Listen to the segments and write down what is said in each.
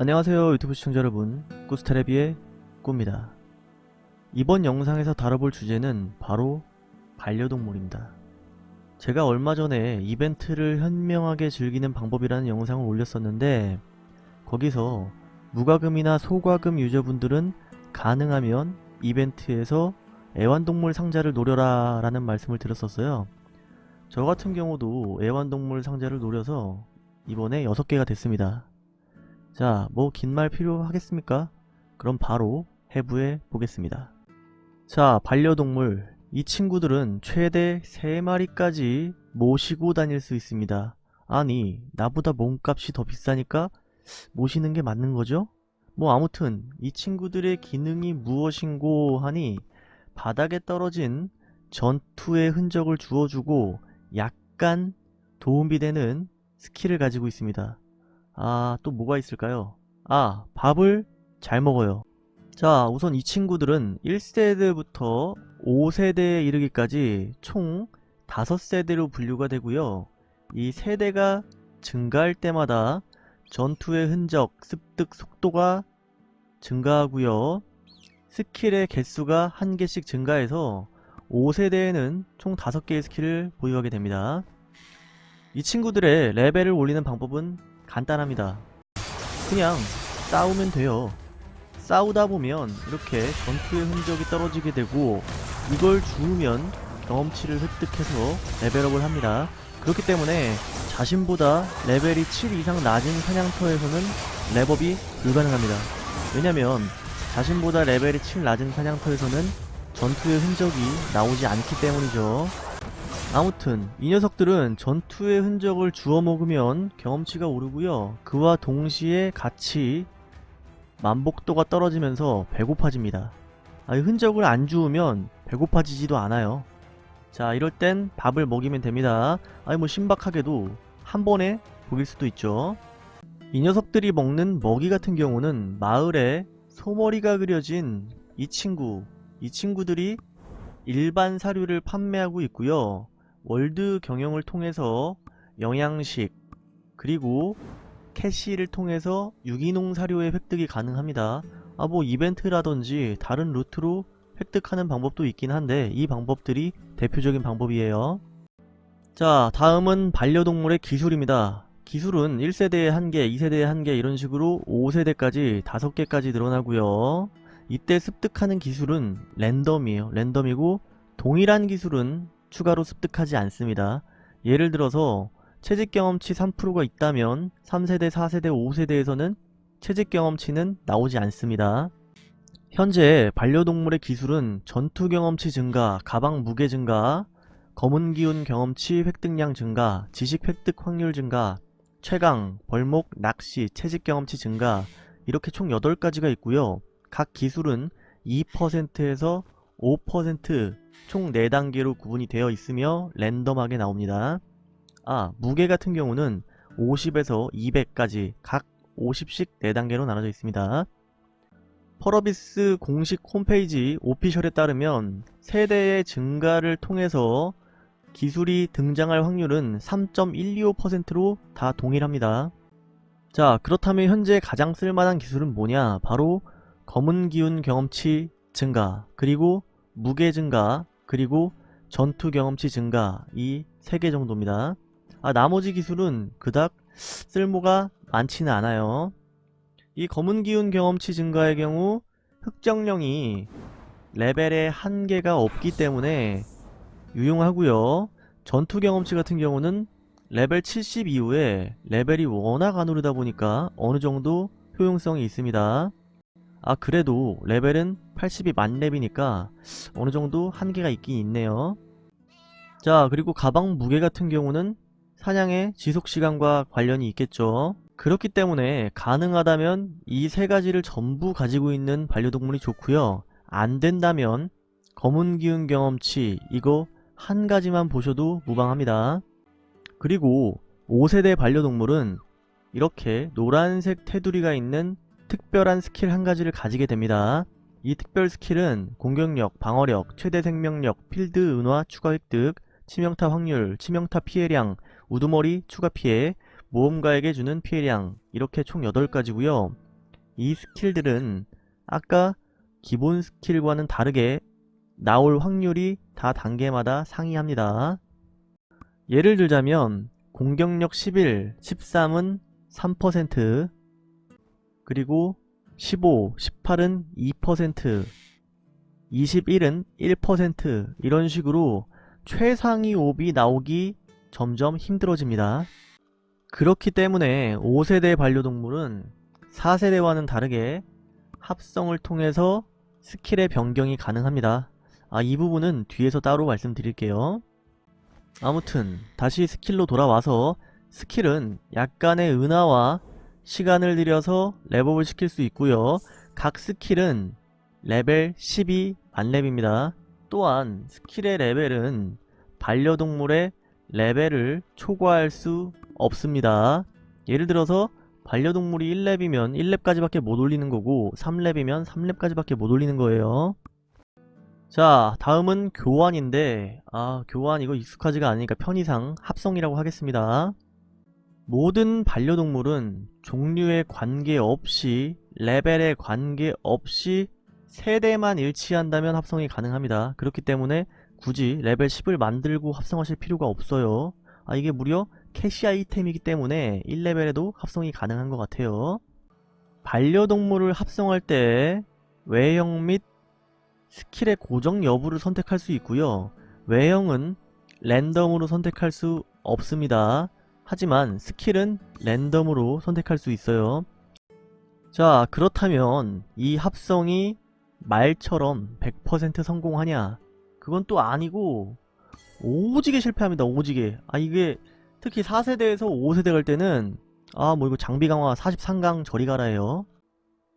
안녕하세요 유튜브 시청자 여러분. 꾸스테레비의 꾸입니다. 이번 영상에서 다뤄볼 주제는 바로 반려동물입니다. 제가 얼마 전에 이벤트를 현명하게 즐기는 방법이라는 영상을 올렸었는데 거기서 무과금이나 소과금 유저분들은 가능하면 이벤트에서 애완동물 상자를 노려라 라는 말씀을 드렸었어요. 저 같은 경우도 애완동물 상자를 노려서 이번에 6개가 됐습니다 자, 뭐 긴 말 필요하겠습니까? 그럼 바로 해부해 보겠습니다. 자, 반려동물. 이 친구들은 최대 3마리까지 모시고 다닐 수 있습니다. 아니, 나보다 몸값이 더 비싸니까 모시는 게 맞는 거죠? 뭐 아무튼 이 친구들의 기능이 무엇인고 하니 바닥에 떨어진 전투의 흔적을 주워주고 약간 도움이 되는 스킬을 가지고 있습니다. 아, 또 뭐가 있을까요? 아, 밥을 잘 먹어요. 자, 우선 이 친구들은 1세대부터 5세대에 이르기까지 총 5세대로 분류가 되고요. 이 세대가 증가할 때마다 전투의 흔적, 습득 속도가 증가하고요. 스킬의 개수가 한 개씩 증가해서 5세대에는 총 5개의 스킬을 보유하게 됩니다. 이 친구들의 레벨을 올리는 방법은 간단합니다. 그냥 싸우면 돼요. 싸우다 보면 이렇게 전투의 흔적이 떨어지게 되고 이걸 주우면 경험치를 획득해서 레벨업을 합니다. 그렇기 때문에 자신보다 레벨이 7 이상 낮은 사냥터에서는 렙업이 불가능합니다. 왜냐면 자신보다 레벨이 7 낮은 사냥터에서는 전투의 흔적이 나오지 않기 때문이죠. 아무튼 이 녀석들은 전투의 흔적을 주워 먹으면 경험치가 오르고요. 그와 동시에 같이 만복도가 떨어지면서 배고파집니다. 아, 이 흔적을 안 주우면 배고파지지도 않아요. 자 이럴 땐 밥을 먹이면 됩니다. 아니 뭐 신박하게도 한 번에 보일 수도 있죠. 이 녀석들이 먹는 먹이 같은 경우는 마을에 소머리가 그려진 이 친구 이 친구들이 일반 사료를 판매하고 있고요. 월드 경영을 통해서 영양식 그리고 캐시를 통해서 유기농 사료의 획득이 가능합니다. 아 뭐 이벤트라든지 다른 루트로 획득하는 방법도 있긴 한데 이 방법들이 대표적인 방법이에요. 자 다음은 반려동물의 기술입니다. 기술은 1세대에 1개, 2세대에 1개 이런 식으로 5세대까지 5개까지 늘어나고요. 이때 습득하는 기술은 랜덤이에요. 랜덤이고 동일한 기술은 추가로 습득하지 않습니다. 예를 들어서 채집 경험치 3%가 있다면 3세대, 4세대, 5세대에서는 채집 경험치는 나오지 않습니다. 현재 반려동물의 기술은 전투 경험치 증가, 가방 무게 증가, 검은 기운 경험치 획득량 증가, 지식 획득 확률 증가, 최강, 벌목, 낚시, 채집 경험치 증가 이렇게 총 8가지가 있고요. 각 기술은 2%에서 5%총 4단계로 구분이 되어 있으며 랜덤하게 나옵니다. 아 무게 같은 경우는 50에서 200까지 각 50씩 4단계로 나눠져 있습니다. 펄어비스 공식 홈페이지 오피셜에 따르면 세대의 증가를 통해서 기술이 등장할 확률은 3.125%로 다 동일합니다. 자 그렇다면 현재 가장 쓸만한 기술은 뭐냐 바로 검은 기운 경험치 증가 그리고 무게 증가 그리고 전투 경험치 증가 이 3개 정도입니다. 아 나머지 기술은 그닥 쓸모가 많지는 않아요. 이 검은 기운 경험치 증가의 경우 흑정령이 레벨에 한계가 없기 때문에 유용하고요. 전투 경험치 같은 경우는 레벨 70 이후에 레벨이 워낙 안 오르다 보니까 어느 정도 효용성이 있습니다. 아 그래도 레벨은 80이 만렙이니까 어느정도 한계가 있긴 있네요. 자 그리고 가방 무게 같은 경우는 사냥의 지속시간과 관련이 있겠죠. 그렇기 때문에 가능하다면 이 세 가지를 전부 가지고 있는 반려동물이 좋고요. 안된다면 검은 기운 경험치 이거 한 가지만 보셔도 무방합니다. 그리고 5세대 반려동물은 이렇게 노란색 테두리가 있는 특별한 스킬 한 가지를 가지게 됩니다. 이 특별 스킬은 공격력, 방어력, 최대 생명력, 필드 은화 추가 획득, 치명타 확률, 치명타 피해량, 우두머리 추가 피해, 모험가에게 주는 피해량 이렇게 총 8가지고요. 이 스킬들은 아까 기본 스킬과는 다르게 나올 확률이 다 단계마다 상이합니다. 예를 들자면 공격력 11, 13은 3%, 그리고 15, 18은 2%, 21은 1% 이런 식으로 최상위 옵이 나오기 점점 힘들어집니다. 그렇기 때문에 5세대 반려동물은 4세대와는 다르게 합성을 통해서 스킬의 변경이 가능합니다. 아, 이 부분은 뒤에서 따로 말씀드릴게요. 아무튼 다시 스킬로 돌아와서 스킬은 약간의 은화와 시간을 들여서 레벨을 시킬 수 있고요. 각 스킬은 레벨 12 만렙입니다. 또한 스킬의 레벨은 반려동물의 레벨을 초과할 수 없습니다. 예를 들어서 반려동물이 1렙이면 1렙까지밖에 못 올리는 거고 3렙이면 3렙까지밖에 못 올리는 거예요. 자 다음은 교환인데 아 교환 이거 익숙하지가 않으니까 편의상 합성이라고 하겠습니다. 모든 반려동물은 종류에 관계없이 레벨에 관계없이 세대만 일치한다면 합성이 가능합니다. 그렇기 때문에 굳이 레벨 10을 만들고 합성하실 필요가 없어요. 아 이게 무려 캐시 아이템이기 때문에 1레벨에도 합성이 가능한 것 같아요. 반려동물을 합성할 때 외형 및 스킬의 고정 여부를 선택할 수 있고요. 외형은 랜덤으로 선택할 수 없습니다. 하지만 스킬은 랜덤으로 선택할 수 있어요. 자 그렇다면 이 합성이 말처럼 100% 성공하냐? 그건 또 아니고 오지게 실패합니다 오지게. 아 이게 특히 4세대에서 5세대 갈 때는 아 뭐 이거 장비 강화 43강 저리 가라 해요.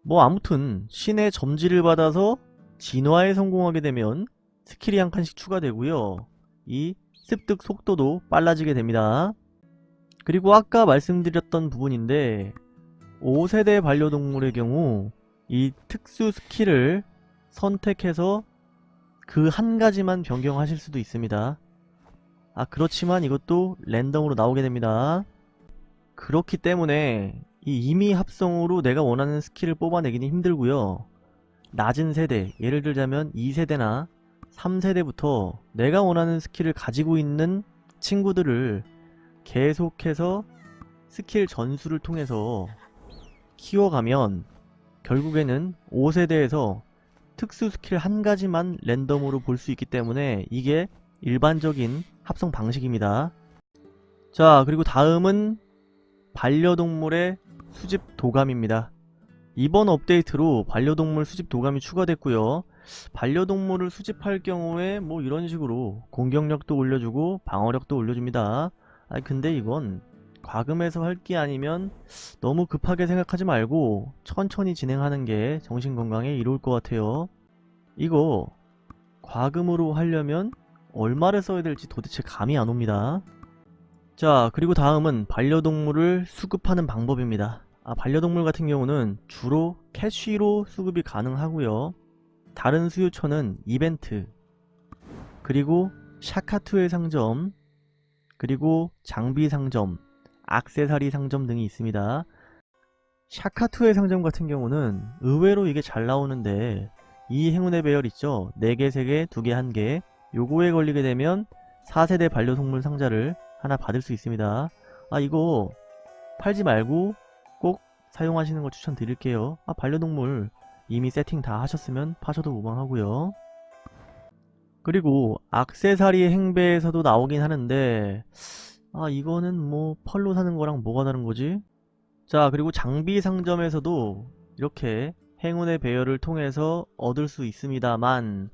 뭐 아무튼 신의 점지를 받아서 진화에 성공하게 되면 스킬이 한 칸씩 추가되고요. 이 습득 속도도 빨라지게 됩니다 그리고 아까 말씀드렸던 부분인데 5세대 반려동물의 경우 이 특수 스킬을 선택해서 그 한 가지만 변경하실 수도 있습니다. 아 그렇지만 이것도 랜덤으로 나오게 됩니다. 그렇기 때문에 이 이미 합성으로 내가 원하는 스킬을 뽑아내기는 힘들고요. 낮은 세대, 예를 들자면 2세대나 3세대부터 내가 원하는 스킬을 가지고 있는 친구들을 계속해서 스킬 전수를 통해서 키워가면 결국에는 5세대에서 특수 스킬 한 가지만 랜덤으로 볼 수 있기 때문에 이게 일반적인 합성 방식입니다. 자 그리고 다음은 반려동물의 수집 도감입니다. 이번 업데이트로 반려동물 수집 도감이 추가됐고요. 반려동물을 수집할 경우에 뭐 이런 식으로 공격력도 올려주고 방어력도 올려줍니다. 아 근데 이건 과금해서 할 게 아니면 너무 급하게 생각하지 말고 천천히 진행하는 게 정신건강에 이로울 것 같아요. 이거 과금으로 하려면 얼마를 써야 될지 도대체 감이 안 옵니다. 자 그리고 다음은 반려동물을 수급하는 방법입니다. 아, 반려동물 같은 경우는 주로 캐쉬로 수급이 가능하고요. 다른 수요처는 이벤트 그리고 샤카투의 상점 그리고 장비 상점 악세사리 상점 등이 있습니다. 샤카투의 상점 같은 경우는 의외로 이게 잘 나오는데 이 행운의 배열 있죠? 4개, 3개, 2개, 1개 요거에 걸리게 되면 4세대 반려동물 상자를 하나 받을 수 있습니다. 아 이거 팔지 말고 꼭 사용하시는 걸 추천드릴게요. 아 반려동물 이미 세팅 다 하셨으면 파셔도 무방하고요. 그리고 악세사리 행배에서도 나오긴 하는데 아 이거는 뭐 펄로 사는 거랑 뭐가 다른 거지? 자 그리고 장비 상점에서도 이렇게 행운의 배열을 통해서 얻을 수 있습니다만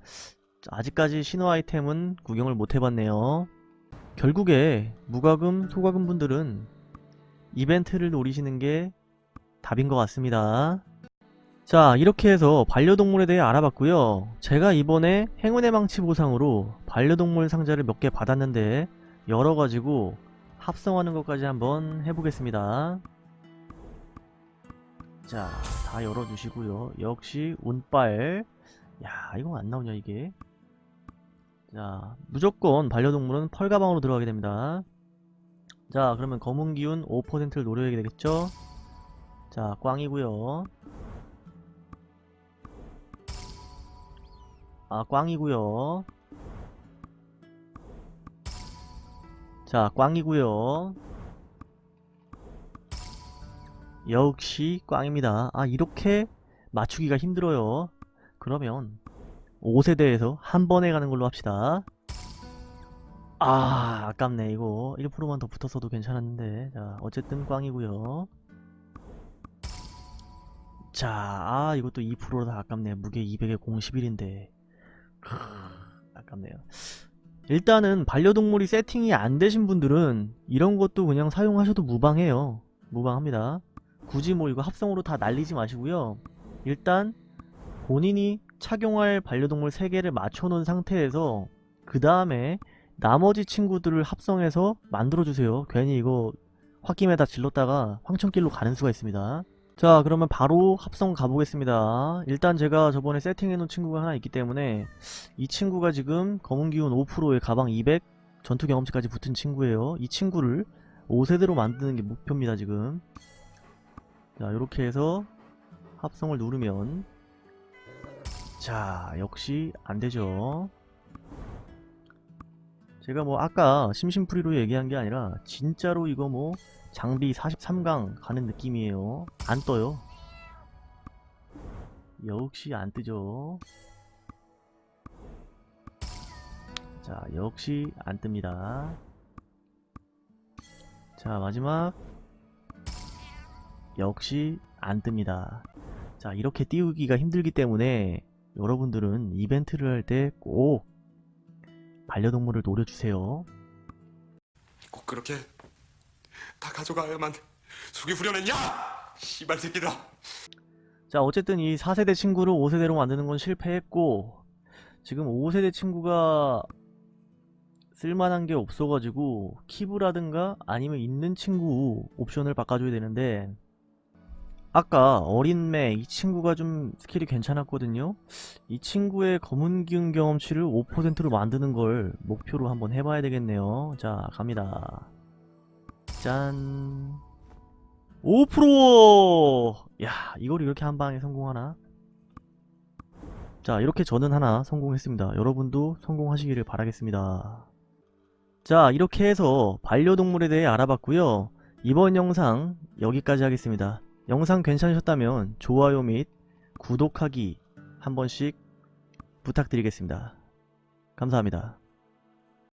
아직까지 신호 아이템은 구경을 못 해봤네요 결국에 무과금 소과금 분들은 이벤트를 노리시는 게 답인 것 같습니다 자 이렇게 해서 반려동물에 대해 알아봤고요 제가 이번에 행운의 망치 보상으로 반려동물 상자를 몇 개 받았는데 열어가지고 합성하는 것까지 한번 해보겠습니다. 자, 다 열어주시고요. 역시 운빨. 야, 이거 안 나오냐 이게. 자, 무조건 반려동물은 펄 가방으로 들어가게 됩니다. 자, 그러면 검은 기운 5%를 노려야 되겠죠? 자, 꽝이고요. 아 꽝이고요. 자 꽝이고요. 역시 꽝입니다. 아 이렇게 맞추기가 힘들어요. 그러면 5세대에서 한 번에 가는 걸로 합시다. 아 아깝네 이거. 1%만 더 붙었어도 괜찮았는데. 자 어쨌든 꽝이고요. 자, 아, 이것도 2%라 아깝네요. 무게 200에 011인데. 아깝네요. 일단은 반려동물이 세팅이 안 되신 분들은 이런 것도 그냥 사용하셔도 무방해요. 무방합니다. 굳이 뭐 이거 합성으로 다 날리지 마시고요. 일단 본인이 착용할 반려동물 3개를 맞춰놓은 상태에서 그 다음에 나머지 친구들을 합성해서 만들어주세요. 괜히 이거 홧김에다 질렀다가 황천길로 가는 수가 있습니다. 자 그러면 바로 합성 가보겠습니다. 일단 제가 저번에 세팅해놓은 친구가 하나 있기 때문에 이 친구가 지금 검은기운 5%에 가방 200 전투 경험치까지 붙은 친구예요. 이 친구를 5세대로 만드는 게 목표입니다 지금. 자 이렇게 해서 합성을 누르면 자 역시 안되죠. 제가 뭐 아까 심심풀이로 얘기한 게 아니라 진짜로 이거 뭐 장비 43강 가는 느낌이에요. 안 떠요. 역시 안 뜨죠. 자 역시 안 뜹니다. 자 마지막. 역시 안 뜹니다. 자 이렇게 띄우기가 힘들기 때문에 여러분들은 이벤트를 할 때 꼭 반려동물을 노려주세요. 꼭 그렇게 다 가져가야만 속이 후련했냐? 씨발 새끼들아. 자 어쨌든 이 4세대 친구를 5세대로 만드는 건 실패했고 지금 5세대 친구가 쓸만한 게 없어가지고 키브라든가 아니면 있는 친구 옵션을 바꿔줘야 되는데 아까 어린매 이 친구가 좀 스킬이 괜찮았거든요 이 친구의 검은 기운 경험치를 5%로 만드는 걸 목표로 한번 해봐야 되겠네요 자 갑니다 짠. 5%! 야 이걸 이렇게 한 방에 성공하나? 자 이렇게 저는 하나 성공했습니다. 여러분도 성공하시기를 바라겠습니다. 자 이렇게 해서 반려동물에 대해 알아봤고요. 이번 영상 여기까지 하겠습니다. 영상 괜찮으셨다면 좋아요 및 구독하기 한 번씩 부탁드리겠습니다. 감사합니다